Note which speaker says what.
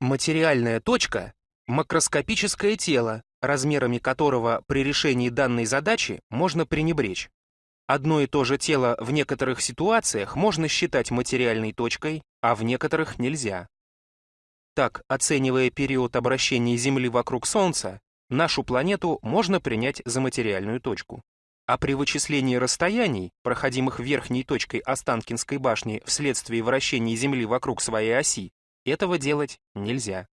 Speaker 1: Материальная точка – макроскопическое тело, размерами которого при решении данной задачи можно пренебречь. Одно и то же тело в некоторых ситуациях можно считать материальной точкой, а в некоторых нельзя. Так, оценивая период обращения Земли вокруг Солнца, нашу планету можно принять за материальную точку. А при вычислении расстояний, проходимых верхней точкой Останкинской башни вследствие вращения Земли вокруг своей оси, этого делать нельзя.